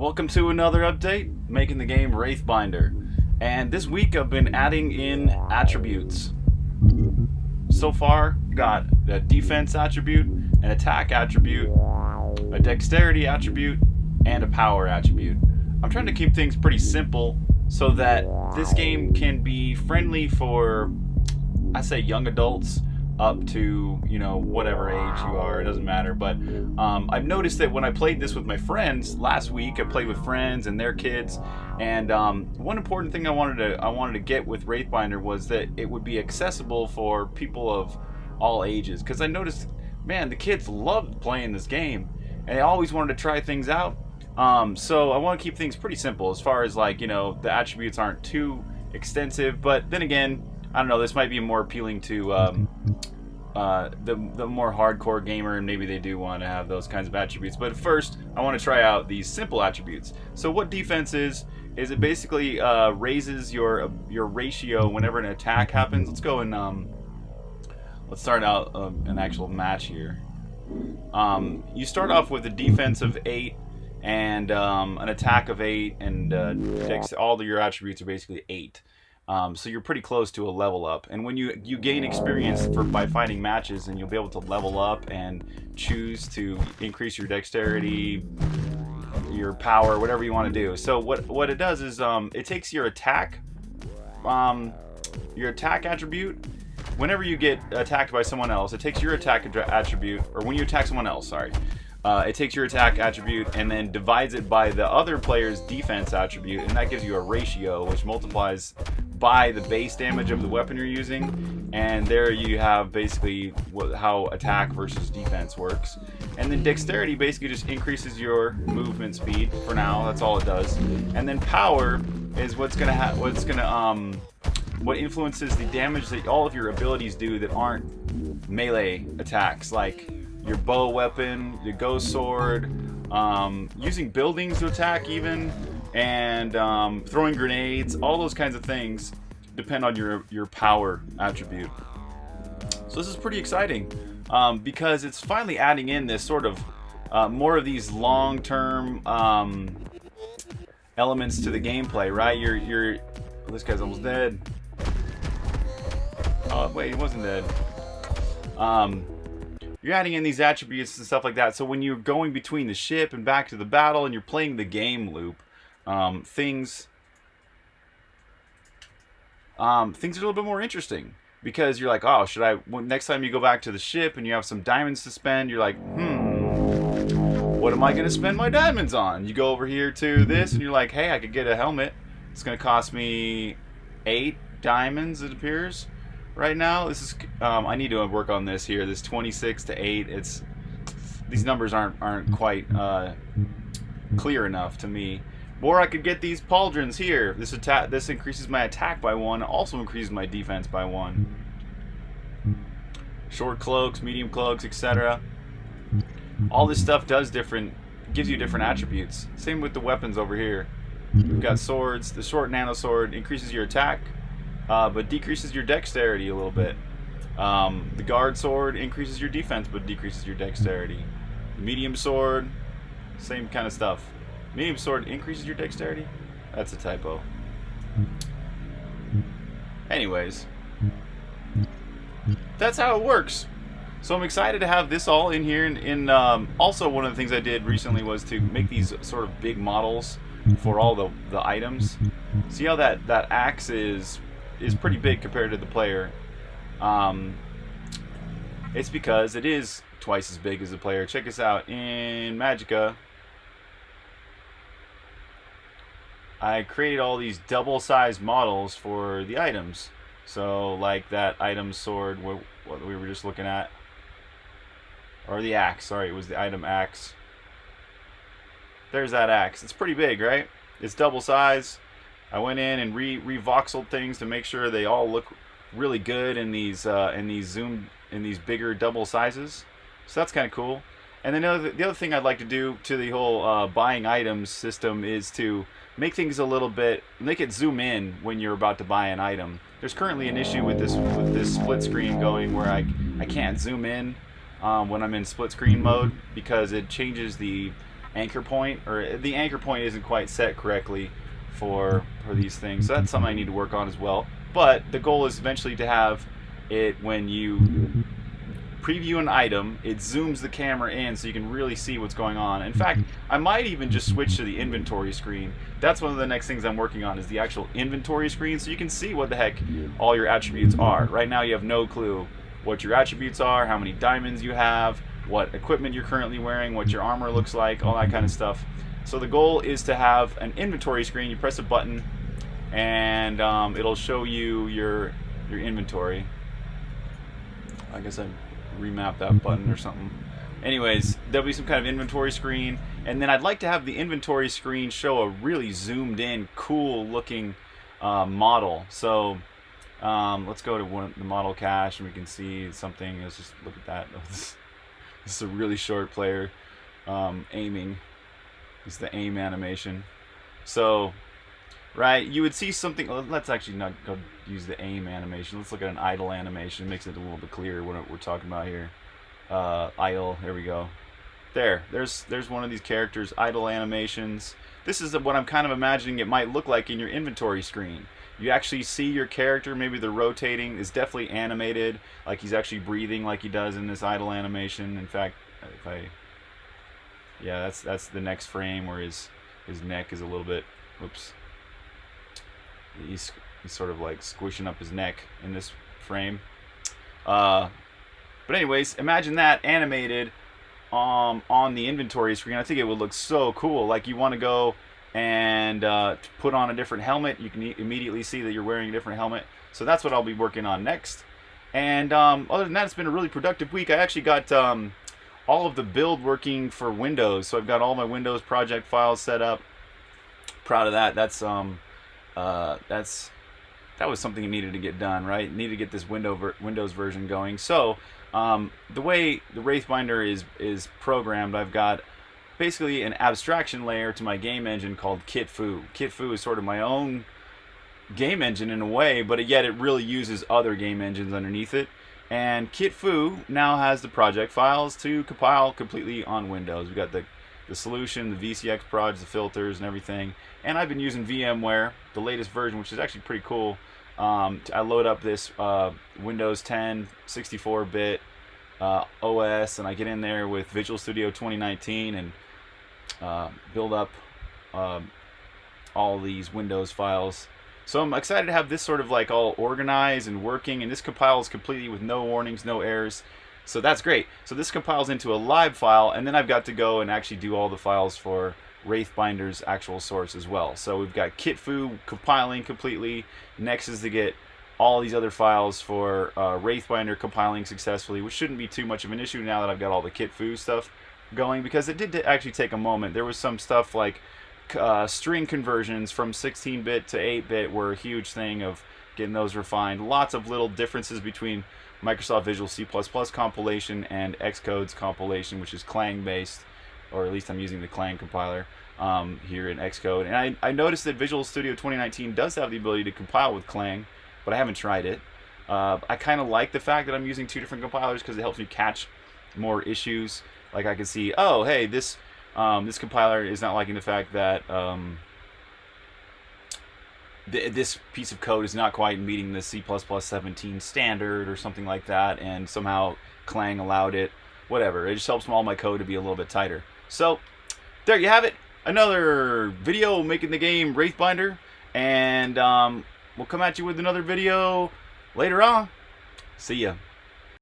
Welcome to another update, making the game Wraithbinder. And this week I've been adding in attributes. So far, got a defense attribute, an attack attribute, a dexterity attribute, and a power attribute. I'm trying to keep things pretty simple so that this game can be friendly for, I say young adults, up to you know whatever age you are it doesn't matter. But um, I've noticed that when I played this with my friends last week I played with friends and their kids and um, one important thing I wanted to I wanted to get with Wraithbinder was that it would be accessible for people of all ages because I noticed man the kids loved playing this game and they always wanted to try things out. Um, so I want to keep things pretty simple as far as like you know the attributes aren't too extensive but then again I don't know. This might be more appealing to um, uh, the the more hardcore gamer, and maybe they do want to have those kinds of attributes. But first, I want to try out these simple attributes. So what defense is is it basically uh, raises your your ratio whenever an attack happens. Let's go and um, let's start out uh, an actual match here. Um, you start off with a defense of eight and um, an attack of eight, and uh, all your attributes are basically eight. Um, so you're pretty close to a level up. And when you you gain experience for by fighting matches, and you'll be able to level up and choose to increase your dexterity, your power, whatever you want to do. So what what it does is um, it takes your attack, um, your attack attribute. Whenever you get attacked by someone else, it takes your attack attribute, or when you attack someone else, sorry, uh, it takes your attack attribute and then divides it by the other player's defense attribute, and that gives you a ratio which multiplies by the base damage of the weapon you're using and there you have basically how attack versus defense works. And then dexterity basically just increases your movement speed for now that's all it does. And then power is what's gonna have what's gonna um what influences the damage that all of your abilities do that aren't melee attacks like your bow weapon your ghost sword um, using buildings to attack even and um, throwing grenades, all those kinds of things depend on your, your power attribute. So this is pretty exciting um, because it's finally adding in this sort of uh, more of these long-term um, elements to the gameplay, right? You're, you're, oh, this guy's almost dead. Oh, wait, he wasn't dead. Um, you're adding in these attributes and stuff like that. So when you're going between the ship and back to the battle and you're playing the game loop, um, things um, things are a little bit more interesting because you're like, oh, should I? Well, next time you go back to the ship and you have some diamonds to spend, you're like, hmm, what am I gonna spend my diamonds on? You go over here to this and you're like, hey, I could get a helmet. It's gonna cost me eight diamonds. It appears right now. This is um, I need to work on this here. This 26 to eight. It's these numbers aren't aren't quite uh, clear enough to me. Or I could get these pauldrons here. This attack, this increases my attack by one, also increases my defense by one. Short cloaks, medium cloaks, etc. All this stuff does different, gives you different attributes. Same with the weapons over here. We've got swords. The short nano sword increases your attack, uh, but decreases your dexterity a little bit. Um, the guard sword increases your defense, but decreases your dexterity. The medium sword, same kind of stuff. Medium sword increases your dexterity? That's a typo. Anyways. That's how it works. So I'm excited to have this all in here. And, and um, also one of the things I did recently was to make these sort of big models for all the, the items. See how that, that axe is, is pretty big compared to the player. Um, it's because it is twice as big as the player. Check us out. In Magica, I created all these double-sized models for the items. So, like that item sword, what, we were just looking at. Or the axe, sorry, it was the item axe. There's that axe. It's pretty big, right? It's double size. I went in and re revoxeled things to make sure they all look really good in these uh, in these zoom in these bigger double sizes. So that's kind of cool. And then the other, the other thing I'd like to do to the whole uh, buying items system is to make things a little bit, make it zoom in when you're about to buy an item. There's currently an issue with this with this split screen going where I, I can't zoom in um, when I'm in split screen mode because it changes the anchor point, or the anchor point isn't quite set correctly for for these things. So that's something I need to work on as well. But the goal is eventually to have it when you preview an item, it zooms the camera in so you can really see what's going on. In fact, I might even just switch to the inventory screen. That's one of the next things I'm working on is the actual inventory screen so you can see what the heck all your attributes are. Right now you have no clue what your attributes are, how many diamonds you have, what equipment you're currently wearing, what your armor looks like, all that kind of stuff. So the goal is to have an inventory screen. You press a button and um, it'll show you your your inventory. I guess I remap that button or something. Anyways, there'll be some kind of inventory screen, and then I'd like to have the inventory screen show a really zoomed in, cool looking uh, model. So um, let's go to one, the model cache and we can see something. Let's just look at that. this is a really short player um, aiming. Is the aim animation. So, right, you would see something. Let's actually not go use the aim animation. Let's look at an idle animation. It makes it a little bit clearer what we're talking about here. Uh, idle. There we go. There. There's there's one of these characters. Idle animations. This is what I'm kind of imagining it might look like in your inventory screen. You actually see your character. Maybe they're rotating. It's definitely animated, like he's actually breathing, like he does in this idle animation. In fact, if I yeah, that's that's the next frame where his his neck is a little bit. Oops. He's he's sort of like squishing up his neck in this frame. Uh, but anyways, imagine that animated um, on the inventory screen. I think it would look so cool. Like you want to go and uh, put on a different helmet. You can immediately see that you're wearing a different helmet. So that's what I'll be working on next. And um, other than that, it's been a really productive week. I actually got um, all of the build working for Windows. So I've got all my Windows project files set up. Proud of that. That's um, uh, that's that was something that needed to get done, right? Needed to get this window ver Windows version going. So um, the way the Wraithbinder is is programmed, I've got basically an abstraction layer to my game engine called KitFu. KitFu is sort of my own game engine in a way, but yet it really uses other game engines underneath it. And KitFu now has the project files to compile completely on Windows. We've got the, the solution, the VCX prods, the filters, and everything. And I've been using VMware, the latest version, which is actually pretty cool. Um, I load up this uh, Windows 10 64-bit uh, OS, and I get in there with Visual Studio 2019 and uh, build up um, all these Windows files. So I'm excited to have this sort of like all organized and working, and this compiles completely with no warnings, no errors. So that's great. So this compiles into a lib file, and then I've got to go and actually do all the files for Wraithbinder's actual source as well. So we've got KitFu compiling completely. Next is to get all these other files for uh, Wraithbinder compiling successfully, which shouldn't be too much of an issue now that I've got all the KitFu stuff going, because it did actually take a moment. There was some stuff like uh, string conversions from 16-bit to 8-bit were a huge thing of getting those refined. Lots of little differences between Microsoft Visual C++ compilation and Xcode's compilation, which is Clang based or at least I'm using the Clang compiler um, here in Xcode. And I, I noticed that Visual Studio 2019 does have the ability to compile with Clang, but I haven't tried it. Uh, I kind of like the fact that I'm using two different compilers because it helps me catch more issues. Like I can see, oh, hey, this um, this compiler is not liking the fact that um, th this piece of code is not quite meeting the C++ 17 standard or something like that, and somehow Clang allowed it. Whatever. It just helps all my code to be a little bit tighter. So, there you have it. Another video making the game Wraithbinder. And um, we'll come at you with another video later on. See ya.